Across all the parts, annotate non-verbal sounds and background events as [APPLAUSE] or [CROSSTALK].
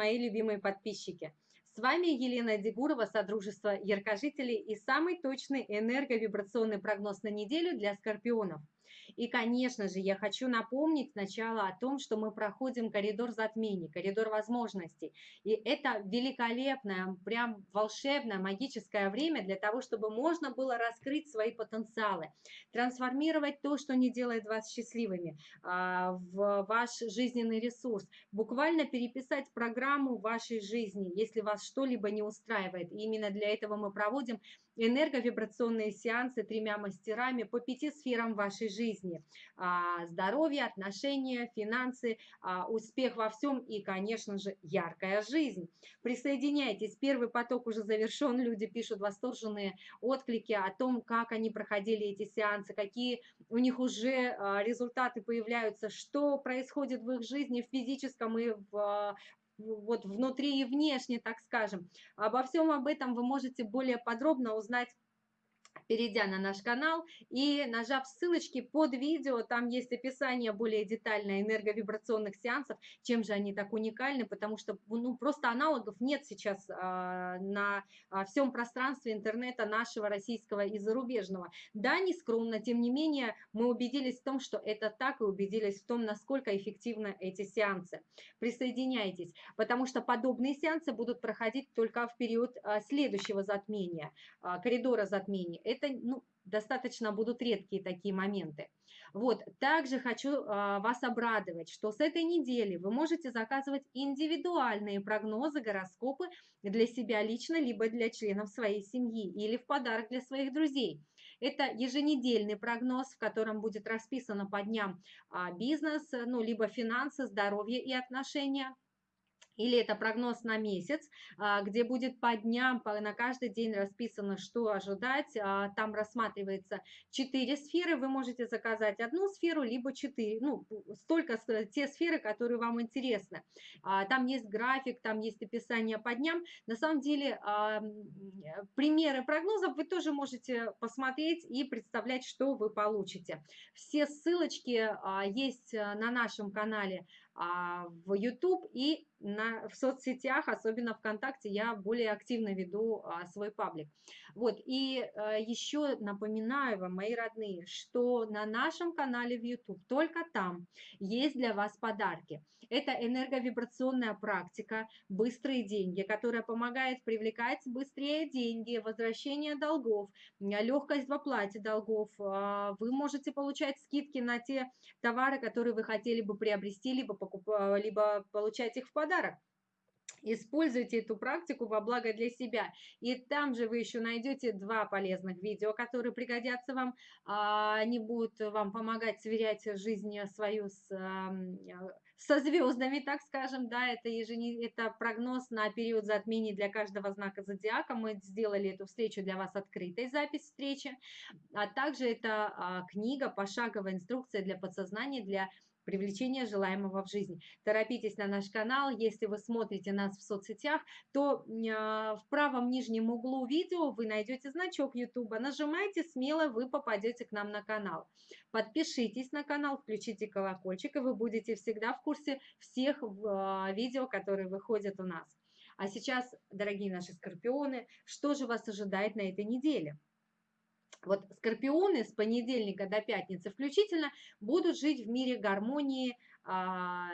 мои любимые подписчики! С вами Елена Дегурова, Содружество Яркожителей и самый точный энерговибрационный прогноз на неделю для скорпионов. И, конечно же, я хочу напомнить сначала о том, что мы проходим коридор затмений, коридор возможностей. И это великолепное, прям волшебное, магическое время для того, чтобы можно было раскрыть свои потенциалы, трансформировать то, что не делает вас счастливыми, а, в ваш жизненный ресурс, буквально переписать программу вашей жизни, если вас что-либо не устраивает. И именно для этого мы проводим энерговибрационные сеансы тремя мастерами по пяти сферам вашей жизни. А, здоровье, отношения, финансы, а, успех во всем и, конечно же, яркая жизнь. Присоединяйтесь, первый поток уже завершен, люди пишут восторженные отклики о том, как они проходили эти сеансы, какие у них уже а, результаты появляются, что происходит в их жизни в физическом и в вот внутри и внешне, так скажем. Обо всем об этом вы можете более подробно узнать перейдя на наш канал и нажав ссылочки под видео, там есть описание более детальное энерговибрационных сеансов, чем же они так уникальны, потому что ну, просто аналогов нет сейчас а, на а, всем пространстве интернета нашего российского и зарубежного. Да, не скромно, тем не менее мы убедились в том, что это так и убедились в том, насколько эффективны эти сеансы. Присоединяйтесь, потому что подобные сеансы будут проходить только в период а, следующего затмения, коридора затмений это ну, достаточно будут редкие такие моменты. Вот, также хочу а, вас обрадовать, что с этой недели вы можете заказывать индивидуальные прогнозы, гороскопы для себя лично, либо для членов своей семьи, или в подарок для своих друзей. Это еженедельный прогноз, в котором будет расписано по дням а, бизнес, ну, либо финансы, здоровье и отношения – или это прогноз на месяц, а, где будет по дням, на каждый день расписано, что ожидать. А, там рассматривается четыре сферы, вы можете заказать одну сферу, либо четыре, ну, столько, те сферы, которые вам интересны. А, там есть график, там есть описание по дням. На самом деле, примеры прогнозов вы тоже можете посмотреть и представлять, что вы получите. Все ссылочки есть на нашем канале в YouTube и на, в соцсетях, особенно ВКонтакте, я более активно веду а, свой паблик. Вот, и а, еще напоминаю вам, мои родные, что на нашем канале в YouTube, только там есть для вас подарки. Это энерговибрационная практика «Быстрые деньги», которая помогает привлекать быстрее деньги, возвращение долгов, легкость в оплате долгов. А, вы можете получать скидки на те товары, которые вы хотели бы приобрести, либо покупать, либо получать их в подарок. Используйте эту практику во благо для себя. И там же вы еще найдете два полезных видео, которые пригодятся вам. А, они будут вам помогать сверять жизнь свою с, со звездами, так скажем. Да, это, еженед... это прогноз на период затмений для каждого знака зодиака. Мы сделали эту встречу для вас открытой, запись встречи. А также это а, книга «Пошаговая инструкция для подсознания» для привлечения желаемого в жизнь. Торопитесь на наш канал. Если вы смотрите нас в соцсетях, то а, в правом нижнем углу видео вы найдете значок YouTube. Нажимайте смело, вы попадете к нам на канал. Подпишитесь на канал, включите колокольчик, и вы будете всегда в курсе всех а, видео, которые выходят у нас. А сейчас, дорогие наши скорпионы, что же вас ожидает на этой неделе? Вот скорпионы с понедельника до пятницы включительно будут жить в мире гармонии а,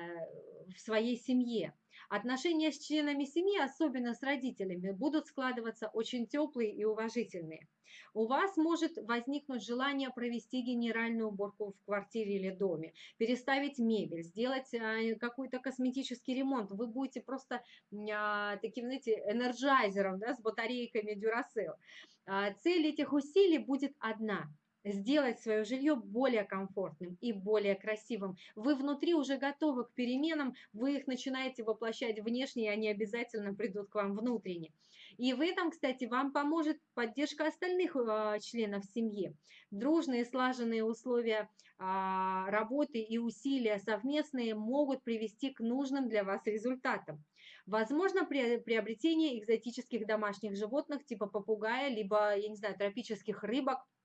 в своей семье. Отношения с членами семьи, особенно с родителями, будут складываться очень теплые и уважительные. У вас может возникнуть желание провести генеральную уборку в квартире или доме, переставить мебель, сделать а, какой-то косметический ремонт. Вы будете просто а, таким, знаете, Energizer ом да, с батарейками Duracell. Цель этих усилий будет одна – сделать свое жилье более комфортным и более красивым. Вы внутри уже готовы к переменам, вы их начинаете воплощать внешне, и они обязательно придут к вам внутренне. И в этом, кстати, вам поможет поддержка остальных э, членов семьи. Дружные, слаженные условия э, работы и усилия совместные могут привести к нужным для вас результатам. Возможно, при, приобретение экзотических домашних животных типа попугая, либо, я не знаю, тропических рыбок – а,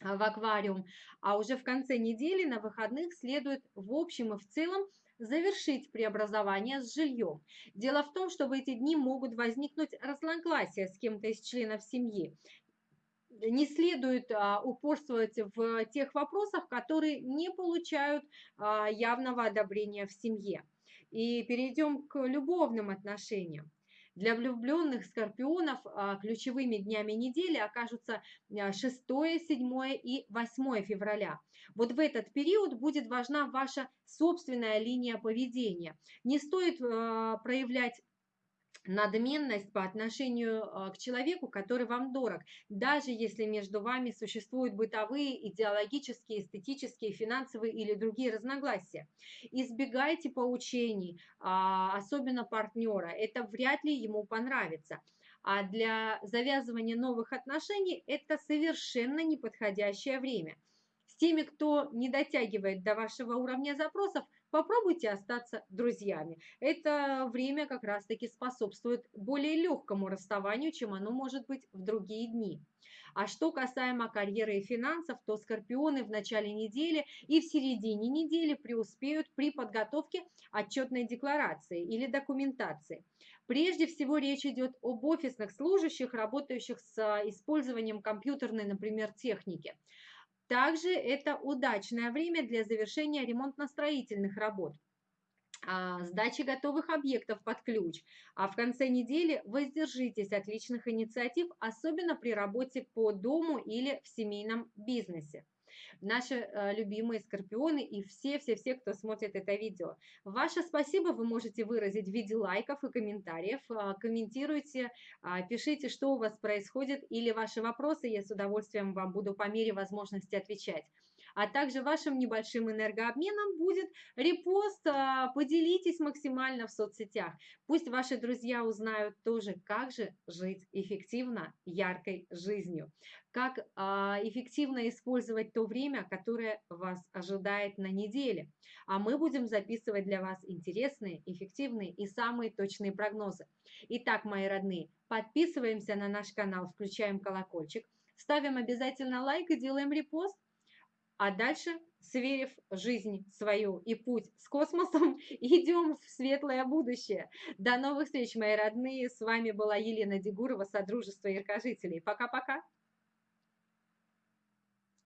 в аквариум, а уже в конце недели на выходных следует в общем и в целом завершить преобразование с жильем. Дело в том, что в эти дни могут возникнуть разногласия с кем-то из членов семьи. Не следует а, упорствовать в тех вопросах, которые не получают а, явного одобрения в семье. И перейдем к любовным отношениям. Для влюбленных скорпионов а, ключевыми днями недели окажутся 6, 7 и 8 февраля. Вот в этот период будет важна ваша собственная линия поведения. Не стоит а, проявлять надменность по отношению а, к человеку, который вам дорог, даже если между вами существуют бытовые, идеологические, эстетические, финансовые или другие разногласия. Избегайте поучений, а, особенно партнера, это вряд ли ему понравится. А для завязывания новых отношений это совершенно неподходящее время. Теми, кто не дотягивает до вашего уровня запросов, попробуйте остаться друзьями. Это время как раз-таки способствует более легкому расставанию, чем оно может быть в другие дни. А что касаемо карьеры и финансов, то скорпионы в начале недели и в середине недели преуспеют при подготовке отчетной декларации или документации. Прежде всего речь идет об офисных служащих, работающих с использованием компьютерной, например, техники. Также это удачное время для завершения ремонтно-строительных работ. А, сдачи готовых объектов под ключ, а в конце недели воздержитесь от личных инициатив, особенно при работе по дому или в семейном бизнесе наши э, любимые скорпионы и все-все-все, кто смотрит это видео. Ваше спасибо вы можете выразить в виде лайков и комментариев. Э, комментируйте, э, пишите, что у вас происходит или ваши вопросы, я с удовольствием вам буду по мере возможности отвечать а также вашим небольшим энергообменом будет репост. А, поделитесь максимально в соцсетях. Пусть ваши друзья узнают тоже, как же жить эффективно, яркой жизнью, как а, эффективно использовать то время, которое вас ожидает на неделе. А мы будем записывать для вас интересные, эффективные и самые точные прогнозы. Итак, мои родные, подписываемся на наш канал, включаем колокольчик, ставим обязательно лайк и делаем репост а дальше, сверив жизнь свою и путь с космосом, [LAUGHS] идем в светлое будущее. До новых встреч, мои родные. С вами была Елена Дегурова, Содружество Яркожителей. Пока-пока.